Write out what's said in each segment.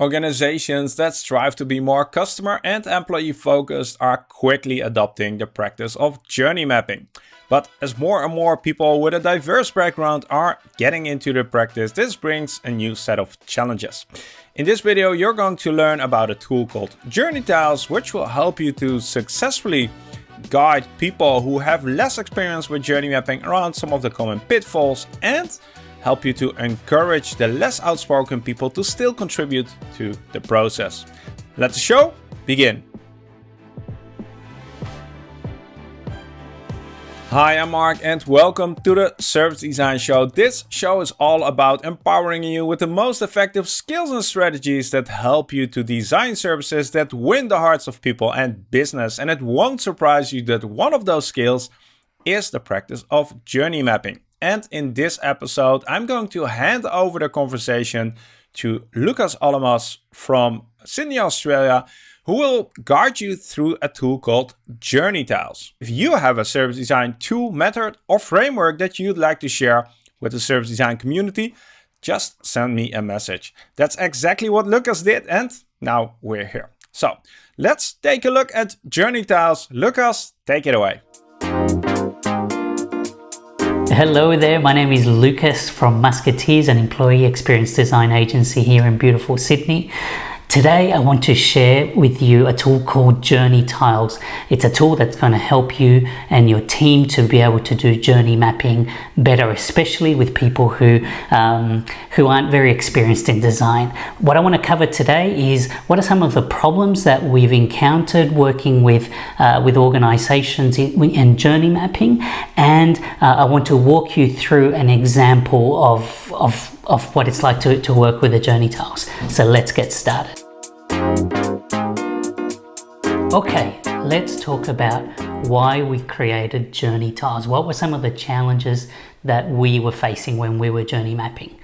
Organizations that strive to be more customer and employee focused are quickly adopting the practice of journey mapping. But as more and more people with a diverse background are getting into the practice, this brings a new set of challenges. In this video, you're going to learn about a tool called Journey Tiles, which will help you to successfully guide people who have less experience with journey mapping around some of the common pitfalls and help you to encourage the less outspoken people to still contribute to the process. Let the show begin. Hi, I'm Mark and welcome to the Service Design Show. This show is all about empowering you with the most effective skills and strategies that help you to design services that win the hearts of people and business. And it won't surprise you that one of those skills is the practice of journey mapping. And in this episode, I'm going to hand over the conversation to Lucas Alamos from Sydney, Australia, who will guide you through a tool called Journey Tiles. If you have a service design tool, method, or framework that you'd like to share with the service design community, just send me a message. That's exactly what Lucas did, and now we're here. So let's take a look at Journey Tiles. Lucas, take it away. Hello there, my name is Lucas from Musketeers, an employee experience design agency here in beautiful Sydney. Today I want to share with you a tool called Journey Tiles. It's a tool that's going to help you and your team to be able to do journey mapping better, especially with people who, um, who aren't very experienced in design. What I want to cover today is what are some of the problems that we've encountered working with, uh, with organizations in, in, journey mapping and uh, I want to walk you through an example of, of of what it's like to, to work with the journey tiles. So let's get started. Okay, let's talk about why we created journey tiles. What were some of the challenges that we were facing when we were journey mapping?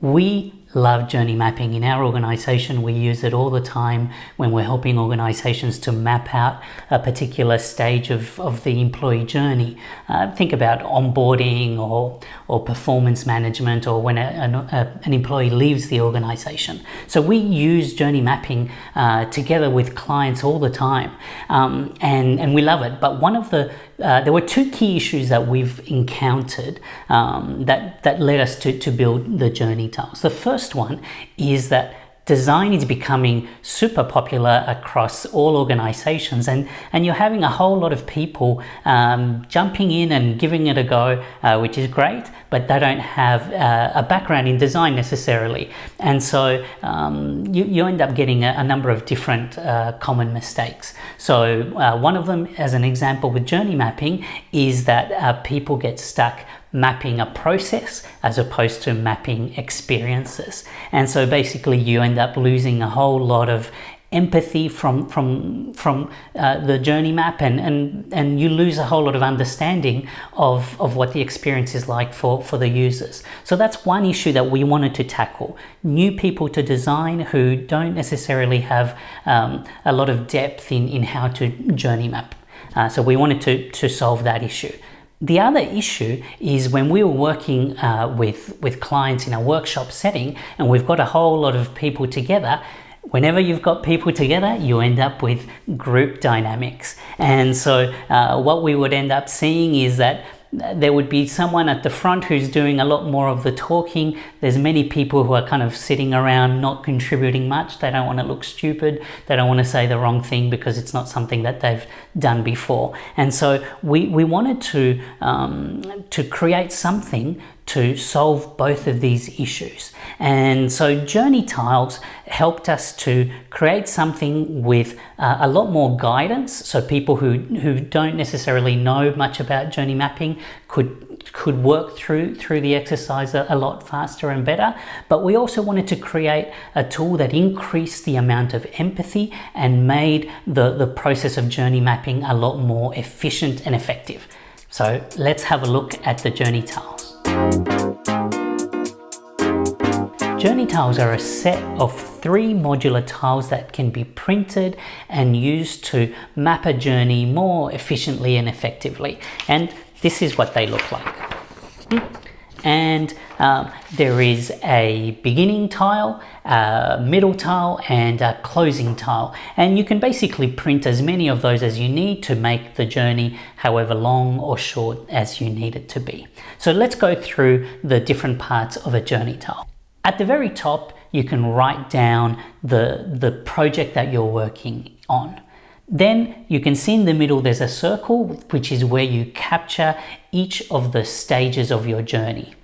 We love journey mapping. In our organization, we use it all the time when we're helping organizations to map out a particular stage of, of the employee journey. Uh, think about onboarding or, or performance management or when a, a, an employee leaves the organization. So we use journey mapping uh, together with clients all the time um, and, and we love it. But one of the uh, there were two key issues that we've encountered um, that, that led us to, to build the journey tiles. The first one is that design is becoming super popular across all organizations and, and you're having a whole lot of people um, jumping in and giving it a go, uh, which is great, but they don't have uh, a background in design necessarily. And so um, you, you end up getting a, a number of different uh, common mistakes. So uh, one of them, as an example with journey mapping, is that uh, people get stuck mapping a process as opposed to mapping experiences. And so basically you end up losing a whole lot of empathy from from from uh, the journey map and and and you lose a whole lot of understanding of of what the experience is like for for the users. So that's one issue that we wanted to tackle. New people to design who don't necessarily have um, a lot of depth in in how to journey map. Uh, so we wanted to to solve that issue the other issue is when we were working uh, with, with clients in a workshop setting and we've got a whole lot of people together, whenever you've got people together, you end up with group dynamics. And so uh, what we would end up seeing is that there would be someone at the front who's doing a lot more of the talking. There's many people who are kind of sitting around not contributing much. They don't want to look stupid. They don't want to say the wrong thing because it's not something that they've done before. And so we, we wanted to, um, to create something to solve both of these issues. And so Journey Tiles helped us to create something with uh, a lot more guidance. So people who, who don't necessarily know much about journey mapping could could work through through the exercise a, a, lot faster and better but we also wanted to create a tool that increased the amount of empathy and made the the process of journey mapping a lot more efficient and effective so let's have a look at the journey tiles Journey tiles are a set of three modular tiles that can be printed and used to map a journey more efficiently and effectively. And this is what they look like. And um, there is a beginning tile, a middle tile, and a closing tile. And you can basically print as many of those as you need to make the journey however long or short as you need it to be. So let's go through the different parts of a journey tile. At the very top, you can write down the, the project that you're working on. Then you can see in the middle there's a circle, which is where you capture each of the stages of your journey.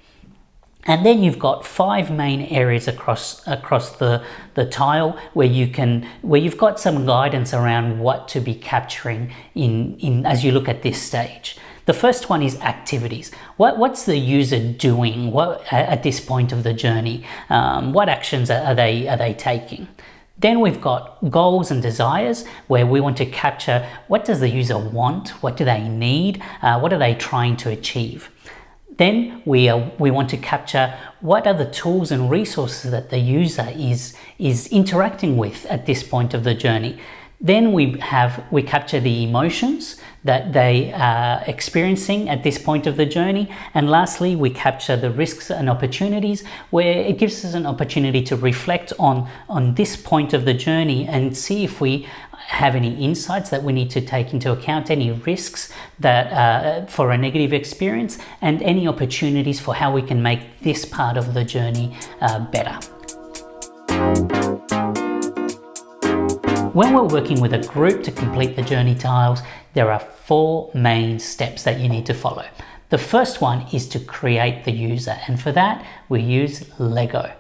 And then you've got five main areas across across the, the tile where you can where you've got some guidance around what to be capturing in, in as you look at this stage. The first one is activities. What, what's the user doing what, at this point of the journey? Um, what actions are they, are they taking? Then we've got goals and desires where we want to capture what does the user want, what do they need, uh, what are they trying to achieve. Then we, we want to capture what are the tools and resources that the user is, is interacting with at this point of the journey. Then we have we capture the emotions that they are experiencing at this point of the journey. And lastly, we capture the risks and opportunities where it gives us an opportunity to reflect on, on this point of the journey and see if we have any insights that we need to take into account, any risks that uh, for a negative experience, and any opportunities for how we can make this part of the journey uh, better. When we're working with a group to complete the journey tiles, there are four main steps that you need to follow. The first one is to create the user, and for that, we use Lego.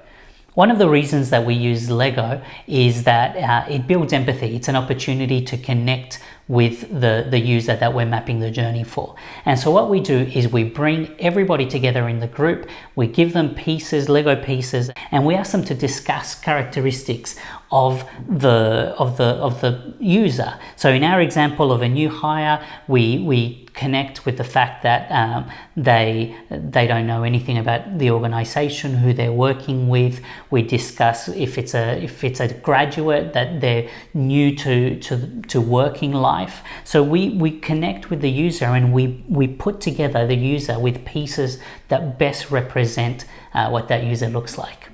One of the reasons that we use Lego is that uh, it builds empathy. It's an opportunity to connect with the, the user that we're mapping the journey for. And so what we do is we bring everybody together in the group, we give them pieces, Lego pieces, and we ask them to discuss characteristics of the of the of the user. So in our example of a new hire, we we connect with the fact that um, they they don't know anything about the organization who they're working with we discuss if it's a if it's a graduate that they're new to to, to working life so we we connect with the user and we we put together the user with pieces that best represent uh, what that user looks like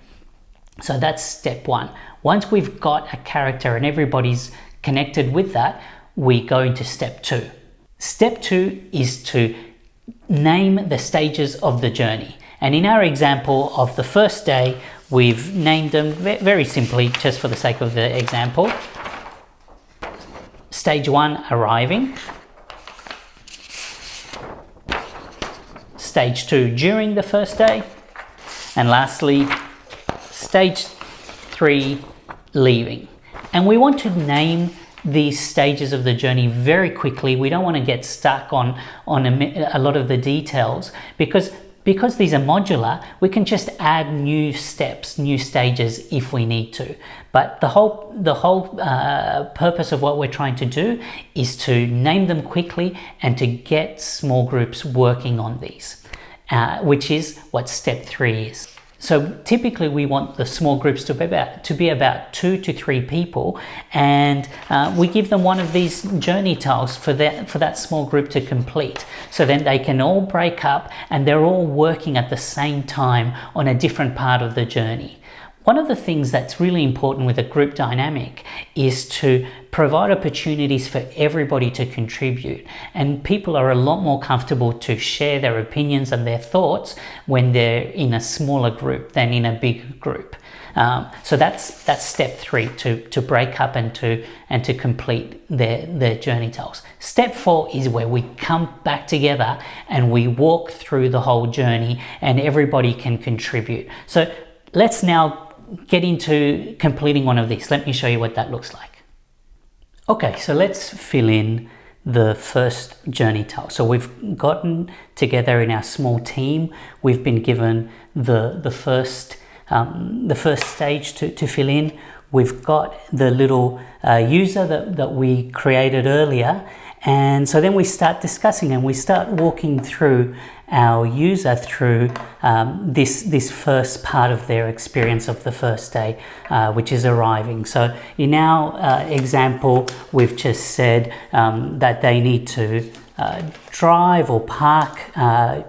so that's step one once we've got a character and everybody's connected with that we go into step two Step two is to name the stages of the journey. And in our example of the first day, we've named them very simply, just for the sake of the example. Stage one, arriving. Stage two, during the first day. And lastly, stage three, leaving. And we want to name these stages of the journey very quickly. We don't want to get stuck on, on a, a lot of the details because because these are modular, we can just add new steps, new stages if we need to. But the whole, the whole uh, purpose of what we're trying to do is to name them quickly and to get small groups working on these, uh, which is what step three is. So typically we want the small groups to be about, to be about two to three people and uh, we give them one of these journey tiles for that, for that small group to complete. So then they can all break up and they're all working at the same time on a different part of the journey. One of the things that's really important with a group dynamic is to provide opportunities for everybody to contribute. And people are a lot more comfortable to share their opinions and their thoughts when they're in a smaller group than in a big group. Um, so that's that's step three to, to break up and to and to complete their, their journey tiles. Step four is where we come back together and we walk through the whole journey and everybody can contribute. So let's now get into completing one of these. Let me show you what that looks like. Okay, so let's fill in the first journey tile. So we've gotten together in our small team. We've been given the, the, first, um, the first stage to, to fill in. We've got the little uh, user that, that we created earlier. And so then we start discussing and we start walking through our user through um, this, this first part of their experience of the first day, uh, which is arriving. So in our uh, example, we've just said um, that they need to uh, drive or park uh,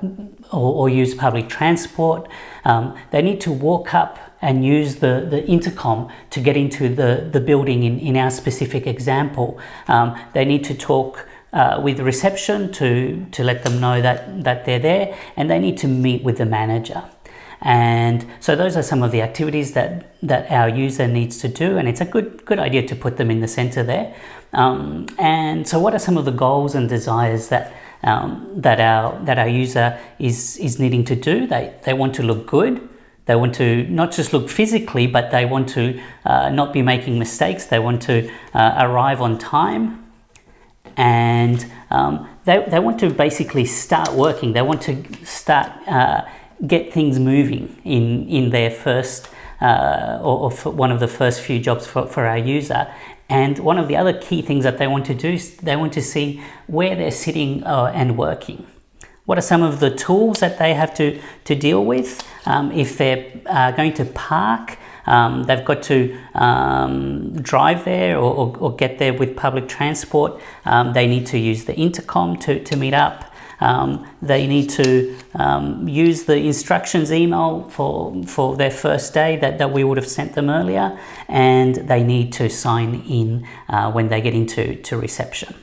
or, or use public transport. Um, they need to walk up and use the, the intercom to get into the, the building in, in our specific example. Um, they need to talk uh, with reception to, to let them know that, that they're there and they need to meet with the manager. And so those are some of the activities that, that our user needs to do and it's a good, good idea to put them in the center there. Um, and so what are some of the goals and desires that um, that our that our user is is needing to do. They they want to look good. They want to not just look physically, but they want to uh, not be making mistakes. They want to uh, arrive on time, and um, they they want to basically start working. They want to start uh, get things moving in in their first. Uh, or, or one of the first few jobs for, for our user and one of the other key things that they want to do is they want to see where they're sitting uh, and working. What are some of the tools that they have to, to deal with? Um, if they're uh, going to park, um, they've got to um, drive there or, or, or, get there with public transport. Um, they need to use the intercom to, to meet up. Um, they need to um, use the instructions email for, for their first day that, that we would have sent them earlier, and they need to sign in uh, when they get into to reception.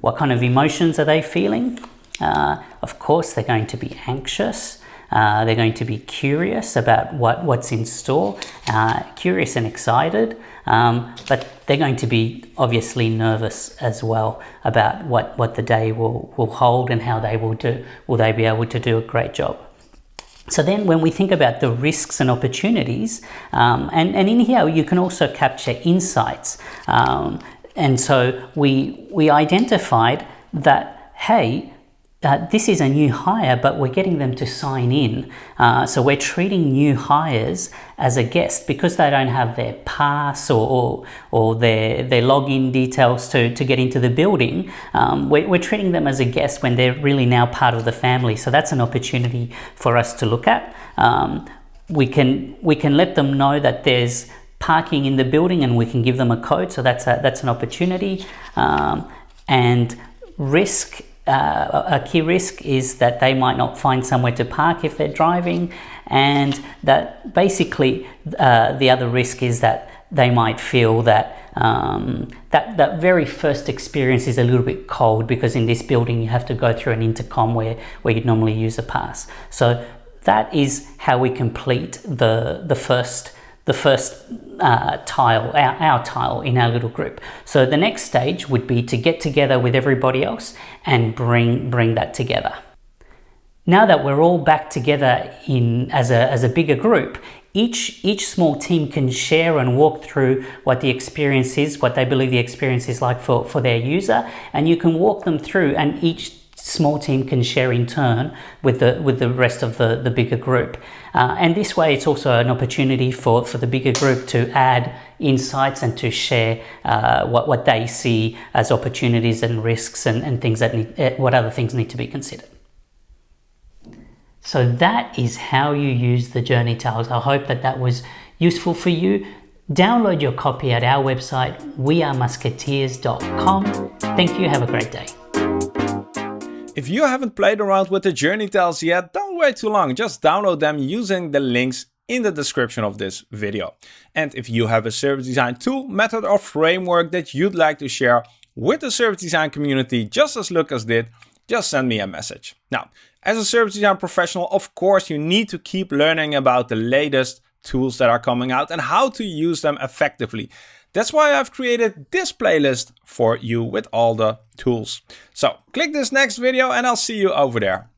What kind of emotions are they feeling? Uh, of course, they're going to be anxious. Uh, they're going to be curious about what, what's in store, uh, curious and excited, um, but they're going to be obviously nervous as well about what, what the day will, will hold and how they will do, will they be able to do a great job. So then when we think about the risks and opportunities, um, and, and in here you can also capture insights. Um, and so we, we identified that, hey, uh, this is a new hire, but we're getting them to sign in. Uh, so we're treating new hires as a guest because they don't have their pass or, or, or their, their login details to, to get into the building. Um, we're, we're treating them as a guest when they're really now part of the family. So that's an opportunity for us to look at. Um, we can we can let them know that there's parking in the building and we can give them a code. So that's a, that's an opportunity. Um, and risk uh, a key risk is that they might not find somewhere to park if they're driving and that basically uh, the other risk is that they might feel that um, that that very first experience is a little bit cold because in this building you have to go through an intercom where where you'd normally use a pass. So that is how we complete the the first the first uh, tile, our, our tile in our little group. So the next stage would be to get together with everybody else and bring, bring that together. Now that we're all back together in as a, as a bigger group, each, each small team can share and walk through what the experience is, what they believe the experience is like for, for their user, and you can walk them through and each small team can share in turn with the with the rest of the the bigger group. Uh, and this way it's also an opportunity for for the bigger group to add insights and to share uh, what what they see as opportunities and risks and, and things that need uh, what other things need to be considered. So that is how you use the journey tiles. I hope that that was useful for you. Download your copy at our website wearemusketeers.com thank you. Have a great day if you haven't played around with the journey tiles yet, don't wait too long, just download them using the links in the description of this video. And if you have a service design tool, method or framework that you'd like to share with the service design community just as Lucas did, just send me a message. Now, as a service design professional, of course, you need to keep learning about the latest tools that are coming out and how to use them effectively. That's why I've created this playlist for you with all the tools. So click this next video and I'll see you over there.